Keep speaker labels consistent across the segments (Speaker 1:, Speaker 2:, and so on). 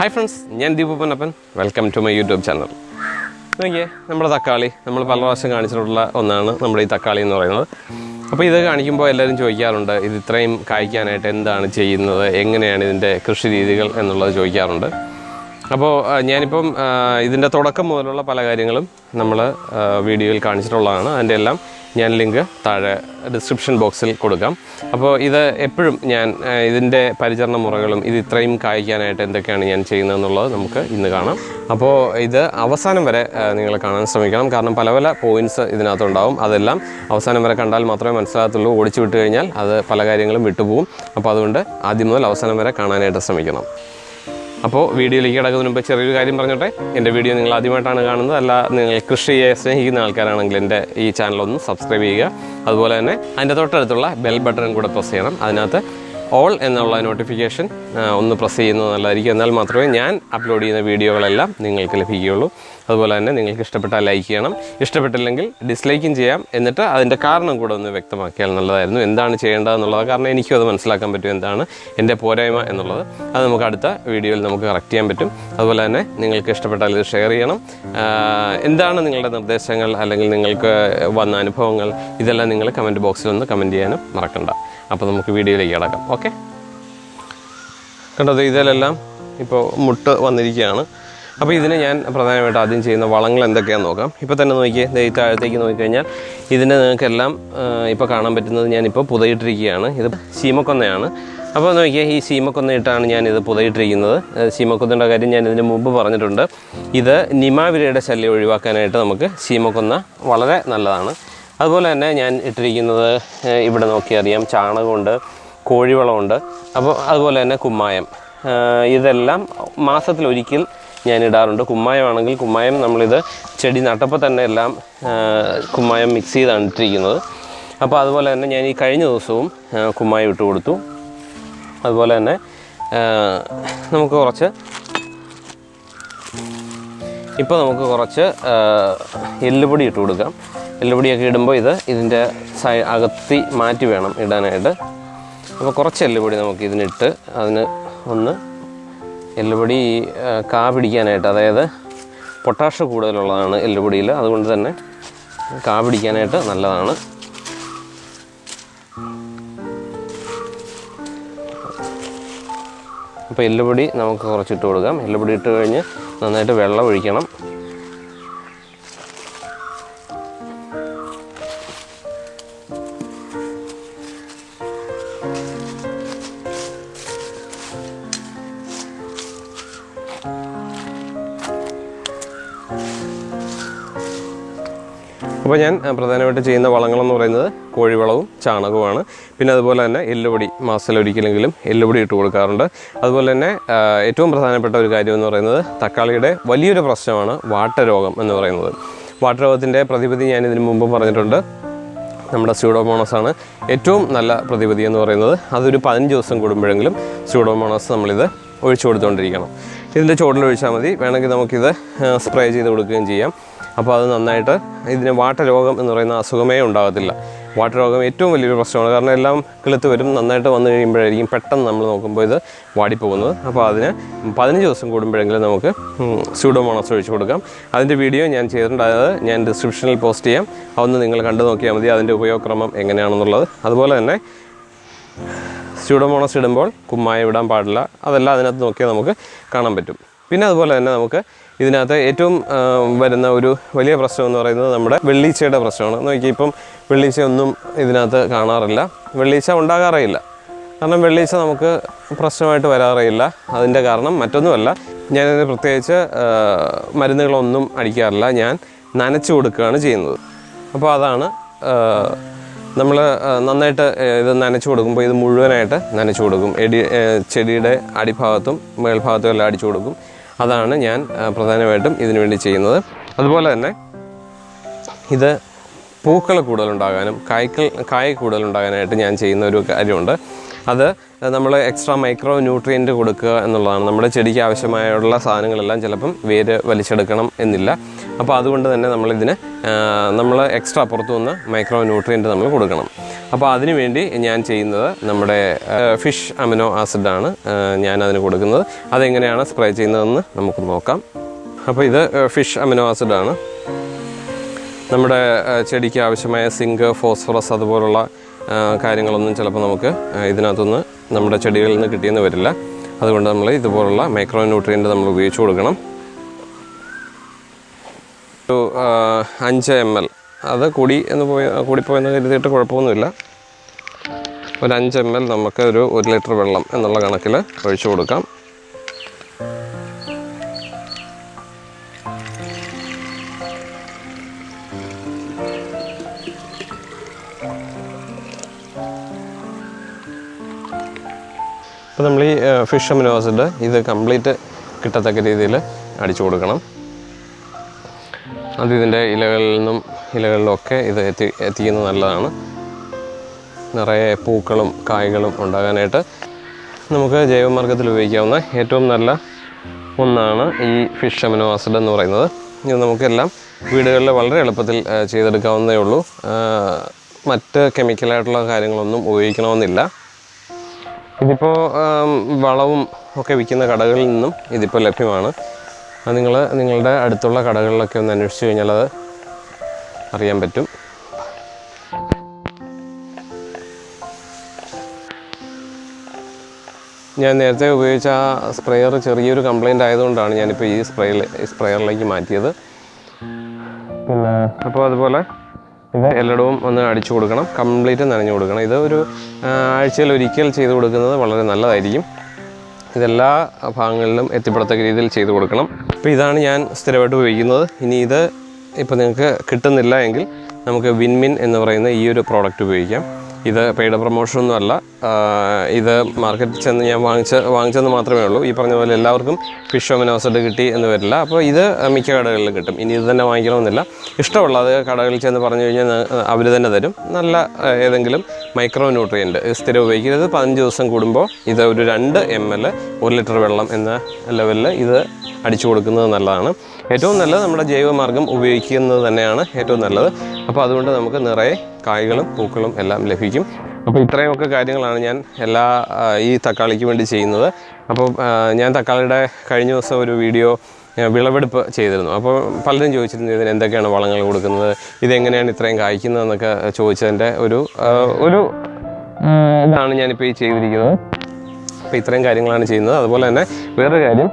Speaker 1: Hi friends ഞാൻ Deepu Ponnappan. Welcome to my YouTube channel നോക്കിയേ നമ്മുടെ തക്കാളി. നമ്മൾ പല പ്രാവശ്യം കാണിച്ചിട്ടുള്ള ഒന്നാണ് നമ്മുടെ ഈ തക്കാളി എന്ന് പറയുന്നത്. അപ്പോൾ ഇത് കാണിക്കുമ്പോൾ എല്ലാവരും ചോദിക്കാറുണ്ട് ഇത് ഇത്രയും കായ്ക്കാനായിട്ട് എന്താണ് ചെയ്യുന്നത്? എങ്ങനെയാണ് ഇതിന്റെ കൃഷി രീതികൾ? എന്നുള്ളത് ചോദിക്കാറുണ്ട്. അപ്പോൾ ഞാനിപ്പം ഇതിന്റെ തുടക്കം മുതലുള്ള പല കാര്യങ്ങളും നമ്മൾ വീഡിയോയിൽ കാണിച്ചിട്ടുള്ളതാണ്. അതിന്റെ എല്ലാം ഞാൻ ലിങ്ക് താഴെ ഡിസ്ക്രിപ്ഷൻ ബോക്സിൽ കൊടുക്കാം. അപ്പോൾ ഇത് എപ്പോഴും ഞാൻ ഇതിന്റെ പരിചരണ മുറകളും ഇത് ഇത്രയും കായ്ക്കാനായിട്ട് എന്തൊക്കെയാണ് ഞാൻ ചെയ്യുന്നതെന്നുള്ളത് നമുക്ക് ഇന്ന് കാണാം. അപ്പോൾ ഇത് അവസാനം വരെ നിങ്ങൾ കാണാൻ ശ്രമിക്കണം. കാരണം പല പല പോയിന്റ്സ് ഇതിനകത്തുണ്ടാവും അതെല്ലാം അവസാനം വരെ കണ്ടാൽ മാത്രമേ മനസ്സിലാകത്തുള്ളൂ. ഓടിച്ചു വിട്ട് കഴിഞ്ഞാൽ അത് പല കാര്യങ്ങളും വിട്ടുപോകും. അപ്പോൾ അതുകൊണ്ട് ആദ്യം മുതൽ അവസാനം വരെ കാണാനായിട്ട് ശ്രമിക്കണം. അപ്പോൾ വീഡിയോയിലേക്ക് കിടക്കുന്നതിന് മുമ്പ് ചെറിയൊരു കാര്യം പറഞ്ഞോട്ടെ. എന്റെ വീഡിയോ നിങ്ങൾ ആദ്യമായിട്ടാണ് കാണുന്നത്. അല്ല നിങ്ങൾ കൃഷിയെ സ്നേഹിക്കുന്ന ആൾക്കാരാണെങ്കിൽ എന്റെ ഈ ചാനലൊന്ന് സബ്സ്ക്രൈബ് ചെയ്യുക. അതുപോലെ തന്നെ അതിന്റെ തൊട്ടടുത്തുള്ള ബെൽ ബട്ടണും കൂടെ പ്രസ് ചെയ്യണം. അതിനകത്ത് ഓൾ എന്നുള്ള നോട്ടിഫിക്കേഷൻ ഒന്ന് പ്രസ് ചെയ്യുന്നത് നല്ലതായിരിക്കും. എന്നാൽ മാത്രമേ ഞാൻ അപ്ലോഡ് ചെയ്യുന്ന വീഡിയോകളെല്ലാം നിങ്ങൾക്ക് ലഭിക്കുകയുള്ളൂ. അതുപോലെ തന്നെ നിങ്ങൾക്ക് ഇഷ്ടപ്പെട്ടാൽ ലൈക്ക് ചെയ്യണം. ഇഷ്ടപ്പെട്ടില്ലെങ്കിൽ ഡിസ്ലൈക്കും ചെയ്യാം. എന്നിട്ട് അതിന്റെ കാരണം കൂടെ ഒന്ന് വ്യക്തമാക്കിയാൽ നല്ലതായിരുന്നു. എന്താണ് ചെയ്യേണ്ടതെന്നുള്ളത്. കാരണം എനിക്കും അത് മനസ്സിലാക്കാൻ പറ്റും എന്താണ് എന്റെ പോരായ്മ എന്നുള്ളത്. അത് നമുക്ക് അടുത്ത വീഡിയോയിൽ നമുക്ക് കറക്റ്റ് ചെയ്യാൻ പറ്റും. അതുപോലെ തന്നെ നിങ്ങൾക്ക് ഇഷ്ടപ്പെട്ടാൽ ഇത് ഷെയർ ചെയ്യണം. എന്താണ് നിങ്ങളുടെ നിർദ്ദേശങ്ങൾ? അല്ലെങ്കിൽ നിങ്ങൾക്ക് വന്ന അനുഭവങ്ങൾ? ഇതെല്ലാം നിങ്ങൾ കമന്റ് ബോക്സിൽ ഒന്ന് കമന്റ് ചെയ്യാനും മറക്കണ്ട. അപ്പോൾ നമുക്ക് വീഡിയോയിലേക്ക് കിടക്കാം. ഓക്കെ? കണ്ടത് ഇതിലെല്ലാം ഇപ്പോൾ മുട്ട് വന്നിരിക്കുകയാണ്. അപ്പോൾ ഇതിന് ഞാൻ പ്രധാനമായിട്ട് ആദ്യം ചെയ്യുന്ന വളങ്ങൾ എന്തൊക്കെയാണെന്ന് നോക്കാം. ഇപ്പോൾ തന്നെ നോക്കിയേ ഈ താഴത്തേക്ക് നോക്കിക്കഴിഞ്ഞാൽ ഇതിനെ നിങ്ങൾക്കെല്ലാം ഇപ്പോൾ കാണാൻ പറ്റുന്നത് ഞാനിപ്പോൾ പുതയിട്ടിരിക്കുകയാണ്. ഇത് സീമക്കൊന്നയാണ് അപ്പോൾ നോക്കിയാൽ ഈ ചീമക്കൊന്നയിട്ടാണ് ഞാൻ ഇത് പുതയിട്ടിരിക്കുന്നത് ചീമക്കൊന്നയുടെ കാര്യം ഞാൻ ഇതിന് മുമ്പ് പറഞ്ഞിട്ടുണ്ട്. ഇത് നിമാവിരയുടെ ശല്യം ഒഴിവാക്കാനായിട്ട് നമുക്ക് സീമക്കൊന്ന വളരെ നല്ലതാണ്. അതുപോലെ തന്നെ ഞാൻ ഇട്ടിരിക്കുന്നത് ഇവിടെ നോക്കിയറിയാം ചാണകമുണ്ട് കോഴിവളമുണ്ട് അപ്പോൾ അതുപോലെ തന്നെ കുമ്മായം. ഇതെല്ലാം മാസത്തിലൊരിക്കൽ ഞാൻ ഇടാറുണ്ട്. കുമ്മായമാണെങ്കിൽ കുമ്മായം നമ്മളിത് ചെടി നട്ടപ്പോൾ തന്നെ എല്ലാം കുമ്മായം മിക്സ് ചെയ്താണ് ഇട്ടിരിക്കുന്നത്. അപ്പോൾ അതുപോലെ തന്നെ ഞാൻ ഈ കഴിഞ്ഞ ദിവസവും കുമ്മായം ഇട്ട് കൊടുത്തു. അതുപോലെ തന്നെ നമുക്ക് കുറച്ച് ഇപ്പോൾ നമുക്ക് കുറച്ച് എല്ലുപൊടി ഇട്ട് കൊടുക്കാം. എല്ലുപൊടിയൊക്കെ ഇടുമ്പോൾ ഇത് ഇതിന്റെ സൈ അകത്തി മാറ്റി വേണം ഇടാനായിട്ട്. അപ്പോൾ കുറച്ച് എല്ലുപൊടി നമുക്ക് ഇതിനിട്ട് അതിന് ഒന്ന് എല്ലുപൊടി കാ പിടിക്കാനായിട്ട് അതായത് പൊട്ടാഷ് കൂടുതലുള്ളതാണ് എല്ലുപൊടിയിൽ അതുകൊണ്ട് തന്നെ കാ പിടിക്കാനായിട്ട് നല്ലതാണ്. അപ്പോൾ എല്ലുപൊടി നമുക്ക് കുറച്ചിട്ട് കൊടുക്കാം. എല്ലുപൊടി ഇട്ട് കഴിഞ്ഞ് നന്നായിട്ട് വെള്ളം ഒഴിക്കണം. അപ്പോൾ ഞാൻ പ്രധാനമായിട്ട് ചെയ്യുന്ന വളങ്ങളെന്ന് പറയുന്നത് കോഴിവളവും ചാണകവുമാണ്. പിന്നെ അതുപോലെ തന്നെ എല്ലുപൊടി മാസത്തിലൊരിക്കലെങ്കിലും എല്ലുപൊടി ഇട്ട് കൊടുക്കാറുണ്ട്. അതുപോലെ തന്നെ ഏറ്റവും പ്രധാനപ്പെട്ട ഒരു കാര്യം എന്ന് പറയുന്നത് തക്കാളിയുടെ വലിയൊരു പ്രശ്നമാണ് വാട്ടരോഗം എന്ന് പറയുന്നത്. വാട്ടരോഗത്തിന്റെ പ്രതിവിധി ഞാൻ ഇതിനു മുമ്പ് പറഞ്ഞിട്ടുണ്ട്. നമ്മുടെ സ്യൂഡോമോണസ് ആണ് ഏറ്റവും നല്ല പ്രതിവിധി എന്ന് പറയുന്നത്. അതൊരു പതിനഞ്ച് ദിവസം കൂടുമ്പോഴെങ്കിലും സ്യൂഡോമോണസ് നമ്മളിത് ഒഴിച്ചു കൊടുത്തുകൊണ്ടിരിക്കണം. ഇതിന്റെ ചോട്ടിൽ ഒഴിച്ചാൽ മതി. വേണമെങ്കിൽ നമുക്കിത് സ്പ്രേ ചെയ്ത് കൊടുക്കുകയും ചെയ്യാം. അപ്പോൾ അത് നന്നായിട്ട് ഇതിന് വാട്ടരോഗം എന്ന് പറയുന്ന അസുഖമേ ഉണ്ടാകത്തില്ല. വാട്ടരോഗം ഏറ്റവും വലിയൊരു പ്രശ്നമാണ്. കാരണം എല്ലാം കിളുത്ത് വരും നന്നായിട്ട് വന്നു കഴിയുമ്പോഴായിരിക്കും പെട്ടെന്ന് നമ്മൾ നോക്കുമ്പോൾ ഇത് വാടിപ്പോകുന്നത്. അപ്പോൾ അതിന് പതിനഞ്ച് ദിവസം കൂടുമ്പോഴെങ്കിലും നമുക്ക് സ്യൂഡോമോണസ് ഒഴിച്ചു കൊടുക്കാം. അതിന്റെ വീഡിയോ ഞാൻ ചെയ്തിട്ടുണ്ട് അത് ഞാൻ ഡിസ്ക്രിപ്ഷനിൽ പോസ്റ്റ് ചെയ്യാം. അതൊന്ന് നിങ്ങൾ കണ്ടു നോക്കിയാൽ മതി. അതിന്റെ ഉപയോഗക്രമം എങ്ങനെയാണെന്നുള്ളത്. അതുപോലെ തന്നെ സ്യൂഡോമോണസ് ഇടുമ്പോൾ കുമ്മായ ഇടാൻ പാടില്ല. അതെല്ലാം അതിനകത്ത് നോക്കിയാൽ നമുക്ക് കാണാൻ പറ്റും. പിന്നെ അതുപോലെ തന്നെ നമുക്ക് ഇതിനകത്ത് ഏറ്റവും വരുന്ന ഒരു വലിയ പ്രശ്നം എന്ന് പറയുന്നത് നമ്മുടെ വെള്ളീച്ചയുടെ പ്രശ്നമാണ്. നോക്കി ഇപ്പം വെള്ളീച്ച ഒന്നും ഇതിനകത്ത് കാണാറില്ല. വെള്ളീച്ച ഉണ്ടാകാറേയില്ല. കാരണം വെള്ളീച്ച നമുക്ക് പ്രശ്നമായിട്ട് വരാറേയില്ല. അതിന്റെ കാരണം മറ്റൊന്നുമല്ല. ഞാനിതിന് പ്രത്യേകിച്ച് മരുന്നുകളൊന്നും അടിക്കാറില്ല. ഞാൻ നനച്ചു കൊടുക്കുകയാണ് ചെയ്യുന്നത്. അപ്പോൾ അതാണ് നമ്മൾ നന്നായിട്ട് ഇത് നനച്ചു കൊടുക്കുമ്പോൾ ഇത് മുഴുവനായിട്ട് നനച്ചു കൊടുക്കും. എടി ചെടിയുടെ അടിഭാഗത്തും മേൽഭാഗത്തും എല്ലാം അടിച്ചു കൊടുക്കും. അതാണ് ഞാൻ പ്രധാനമായിട്ടും ഇതിനു വേണ്ടി ചെയ്യുന്നത്. അതുപോലെ തന്നെ ഇത് പൂക്കൾ കൂടുതലുണ്ടാകാനും കായ്ക്കൾ കായ കൂടുതലുണ്ടാകാനായിട്ട് ഞാൻ ചെയ്യുന്ന ഒരു കാര്യമുണ്ട്. അത് നമ്മൾ എക്സ്ട്രാ മൈക്രോ ന്യൂട്രിയന്റ് കൊടുക്കുക എന്നുള്ളതാണ്. നമ്മുടെ ചെടിക്ക് ആവശ്യമായുള്ള സാധനങ്ങളെല്ലാം ചിലപ്പം വേര് വലിച്ചെടുക്കണം എന്നില്ല. അപ്പോൾ അതുകൊണ്ട് തന്നെ നമ്മളിതിന് നമ്മൾ എക്സ്ട്രാ പുറത്തു നിന്ന് മൈക്രോ ന്യൂട്രിയന്റ് നമ്മൾ കൊടുക്കണം. അപ്പോൾ അതിനു വേണ്ടി ഞാൻ ചെയ്യുന്നത് നമ്മുടെ ഫിഷ് അമിനോ ആസിഡാണ് ഞാൻ അതിന് കൊടുക്കുന്നത്. അതെങ്ങനെയാണ് സ്പ്രേ ചെയ്യുന്നതെന്ന് നമുക്ക് നോക്കാം. അപ്പോൾ ഇത് ഫിഷ് അമിനോ ആസിഡാണ് നമ്മുടെ ചെടിക്ക് ആവശ്യമായ സിങ്ക് ഫോസ്ഫറസ് അതുപോലുള്ള കാര്യങ്ങളൊന്നും ചിലപ്പോൾ നമുക്ക് ഇതിനകത്തുനിന്ന് നമ്മുടെ ചെടികളിൽ നിന്ന് കിട്ടിയെന്ന് വരില്ല. അതുകൊണ്ട് നമ്മൾ ഇതുപോലുള്ള മൈക്രോ ന്യൂട്രിയന്റ് നമ്മൾ ഉപയോഗിച്ച് കൊടുക്കണം. ഒരു അഞ്ച് എം എൽ അത് കൂടി എന്ന് പോയി കൂടിപ്പോയെന്ന് കരുതിയിട്ട് കുഴപ്പമൊന്നുമില്ല. ഒരു അഞ്ച് എം എൽ നമുക്ക് ഒരു ഒരു ലിറ്റർ വെള്ളം എന്നുള്ള കണക്കിൽ ഒഴിച്ചു കൊടുക്കാം. അപ്പോൾ നമ്മൾ ഈ ഫിഷ് അമിനോ ആസിഡ് ഇത് കംപ്ലീറ്റ് കിട്ടത്തക്ക രീതിയിൽ അടിച്ചു കൊടുക്കണം. അത് ഇതിന്റെ ഇലകളിൽ നിന്നും ഇലകളിലൊക്കെ ഇത് എത്തി എത്തിക്കുന്നത് നല്ലതാണ്. നിറയെ പൂക്കളും കായ്കളും ഉണ്ടാകാനായിട്ട് നമുക്ക് ജൈവമാർഗത്തിൽ ഉപയോഗിക്കാവുന്ന ഏറ്റവും നല്ല ഒന്നാണ് ഈ ഫിഷ് അമിനോ ആസിഡ് എന്ന് പറയുന്നത്. ഇത് നമുക്കെല്ലാം വീടുകളിൽ വളരെ എളുപ്പത്തിൽ ചെയ്തെടുക്കാവുന്നതേ ഉള്ളൂ. മറ്റ് കെമിക്കലായിട്ടുള്ള കാര്യങ്ങളൊന്നും ഉപയോഗിക്കണമെന്നില്ല. ഇതിപ്പോൾ വളവും ഒക്കെ വിൽക്കുന്ന കടകളിൽ നിന്നും ഇതിപ്പോൾ ലഭ്യമാണ്. അത് നിങ്ങൾ നിങ്ങളുടെ അടുത്തുള്ള കടകളിലൊക്കെ ഒന്ന് അന്വേഷിച്ച് കഴിഞ്ഞാൽ അത് അറിയാൻ പറ്റും. ഞാൻ നേരത്തെ ഉപയോഗിച്ച ആ സ്പ്രെയർ ചെറിയൊരു കംപ്ലൈന്റ് ആയതുകൊണ്ടാണ് ഞാനിപ്പോൾ ഈ സ്പ്രേയിൽ സ്പ്രെയറിലേക്ക് മാറ്റിയത്. പിന്നെ അപ്പോൾ അതുപോലെ ഇത് എല്ലായിടവും ഒന്ന് അടിച്ചു കൊടുക്കണം കംപ്ലീറ്റ് നനഞ്ഞു കൊടുക്കണം. ഇത് ഒരു ആഴ്ചയിൽ ഒരിക്കൽ ചെയ്ത് കൊടുക്കുന്നത് വളരെ നല്ലതായിരിക്കും. ഇതെല്ലാ ഭാഗങ്ങളിലും എത്തിപ്പെടത്തക്ക രീതിയിൽ ചെയ്തു കൊടുക്കണം. അപ്പോൾ ഇതാണ് ഞാൻ സ്ഥിരമായിട്ട് ഉപയോഗിക്കുന്നത്. ഇനി ഇത് ഇപ്പോൾ നിങ്ങൾക്ക് കിട്ടുന്നില്ല എങ്കിൽ നമുക്ക് വിൻമിൻ എന്ന് പറയുന്ന ഈ ഒരു പ്രോഡക്റ്റ് ഉപയോഗിക്കാം. ഇത് പെയ്ഡ് പ്രൊമോഷനൊന്നും അല്ല. ഇത് മാർക്കറ്റിൽ ചെന്ന് ഞാൻ വാങ്ങിച്ച വാങ്ങിച്ചെന്ന് മാത്രമേ ഉള്ളൂ. ഈ പറഞ്ഞ പോലെ എല്ലാവർക്കും ഫിഷ് ഒമിനോസഡ് കിട്ടി എന്ന് വരില്ല. അപ്പോൾ ഇത് മിക്ക കടകളിലും കിട്ടും. ഇനി ഇത് തന്നെ വാങ്ങിക്കണമെന്നില്ല. ഇഷ്ടമുള്ള അത് കടകളിൽ ചെന്ന് പറഞ്ഞു കഴിഞ്ഞാൽ അവർ തന്നെ തരും. നല്ല ഏതെങ്കിലും മൈക്രോ ന്യൂട്രിയന്റ് സ്ഥിരം ഉപയോഗിക്കരുത്. പതിനഞ്ച് ദിവസം കൂടുമ്പോൾ ഇത് ഒരു രണ്ട് എം എൽ ഒരു ലിറ്റർ വെള്ളം എന്ന ലെവലിൽ ഇത് അടിച്ചു കൊടുക്കുന്നത് നല്ലതാണ്. ഏറ്റവും നല്ലത് നമ്മുടെ ജൈവമാർഗം ഉപയോഗിക്കുന്നത് തന്നെയാണ് ഏറ്റവും നല്ലത്. അപ്പോൾ അതുകൊണ്ട് നമുക്ക് നിറയെ കായ്കളും പൂക്കളും എല്ലാം ലഭിക്കും. അപ്പോൾ ഇത്രയുമൊക്കെ കാര്യങ്ങളാണ് ഞാൻ എല്ലാ ഈ തക്കാളിക്ക് വേണ്ടി ചെയ്യുന്നത്. അപ്പോൾ ഞാൻ തക്കാളിയുടെ കഴിഞ്ഞ ദിവസം ഒരു വീഡിയോ വിളവെടുപ്പ് ചെയ്തിരുന്നു. അപ്പോൾ പലരും ചോദിച്ചിരുന്നു ഇതിന് എന്തൊക്കെയാണ് വളങ്ങൾ കൊടുക്കുന്നത്? ഇതെങ്ങനെയാണ് ഇത്രയും കായ്ക്കുന്നതെന്നൊക്കെ ചോദിച്ചതിന്റെ ഒരു ഒരു ഇതാണ് ഞാനിപ്പോൾ ഈ ചെയ്തിരിക്കുന്നത്. അപ്പോൾ ഇത്രയും കാര്യങ്ങളാണ് ചെയ്യുന്നത്. അതുപോലെ തന്നെ വേറൊരു കാര്യം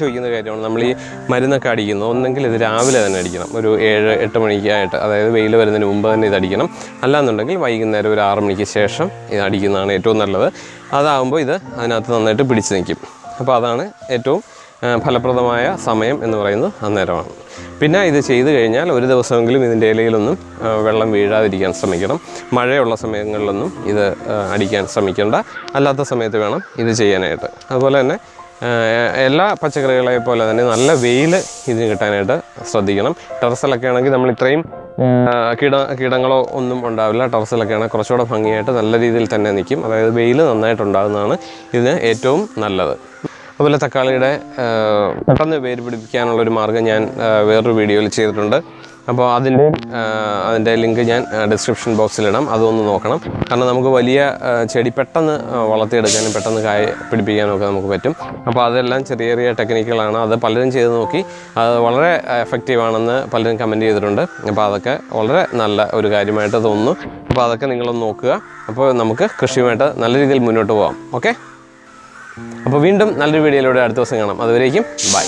Speaker 1: ചോദിക്കുന്ന കാര്യമാണ് നമ്മൾ ഈ മരുന്നൊക്കെ അടിക്കുന്നത് ഒന്നെങ്കിൽ ഇത് രാവിലെ തന്നെ അടിക്കണം ഒരു ഏഴ് എട്ട് മണിക്കായിട്ട് അതായത് വെയിൽ വരുന്നതിന് മുമ്പ് തന്നെ ഇത് അടിക്കണം. അല്ലാന്നുണ്ടെങ്കിൽ വൈകുന്നേരം ഒരു ആറ് മണിക്ക് ശേഷം ഇത് അടിക്കുന്നതാണ് ഏറ്റവും നല്ലത്. അതാകുമ്പോൾ ഇത് അതിനകത്ത് നന്നായിട്ട് പിടിച്ച് നിൽക്കും അപ്പോൾ അതാണ് ഏറ്റവും ഫലപ്രദമായ സമയം എന്ന് പറയുന്നത് അന്നേരമാണ്. പിന്നെ ഇത് ചെയ്തു കഴിഞ്ഞാൽ ഒരു ദിവസമെങ്കിലും ഇതിന്റെ ഇലയിലൊന്നും വെള്ളം വീഴാതിരിക്കാൻ ശ്രമിക്കണം. മഴയുള്ള സമയങ്ങളിലൊന്നും ഇത് അടിക്കാൻ ശ്രമിക്കേണ്ട. അല്ലാത്ത സമയത്ത് വേണം ഇത് ചെയ്യാനായിട്ട്. അതുപോലെ തന്നെ എല്ലാ പച്ചക്കറികളെ പോലെ തന്നെ നല്ല വെയിൽ ഇതിന് കിട്ടാനായിട്ട് ശ്രദ്ധിക്കണം. ടെറസിലൊക്കെ ആണെങ്കിൽ നമ്മൾ ഇത്രയും കീട കീടങ്ങളോ ഒന്നും ഉണ്ടാവില്ല. ടെറസിലൊക്കെ ആണെങ്കിൽ കുറച്ചുകൂടെ ഭംഗിയായിട്ട് നല്ല രീതിയിൽ തന്നെ നിൽക്കും. അതായത് വെയിൽ നന്നായിട്ട് ഉണ്ടാകുന്നതാണ് ഇതിന് ഏറ്റവും നല്ലത്. അതുപോലെ തക്കാളിയുടെ പെട്ടെന്ന് വേര് പിടിപ്പിക്കാനുള്ളൊരു മാർഗം ഞാൻ വേറൊരു വീഡിയോയിൽ ചെയ്തിട്ടുണ്ട്. അപ്പോൾ അതിന്റെ അതിന്റെ ലിങ്ക് ഞാൻ ഡിസ്ക്രിപ്ഷൻ ബോക്സിലിടാം അതൊന്ന് നോക്കണം. കാരണം നമുക്ക് വലിയ ചെടി പെട്ടെന്ന് വളർത്തിയെടുക്കാനും പെട്ടെന്ന് കായ പിടിപ്പിക്കാനും ഒക്കെ നമുക്ക് പറ്റും. അപ്പോൾ അതെല്ലാം ചെറിയ ചെറിയ ടെക്നിക്കുകളാണ് അത് പലരും ചെയ്ത് നോക്കി. അത് വളരെ എഫക്റ്റീവാണെന്ന് പലരും കമന്റ് ചെയ്തിട്ടുണ്ട്. അപ്പോൾ അതൊക്കെ വളരെ നല്ല ഒരു കാര്യമായിട്ട് തോന്നുന്നു. അപ്പോൾ അതൊക്കെ നിങ്ങളൊന്ന് നോക്കുക. അപ്പോൾ നമുക്ക് കൃഷിയുമായിട്ട് നല്ല രീതിയിൽ മുന്നോട്ട് പോകാം ഓക്കെ? അപ്പോൾ വീണ്ടും നല്ലൊരു വീഡിയോയിലൂടെ അടുത്ത ദിവസം കാണാം. അതുവരേക്കും ബൈ.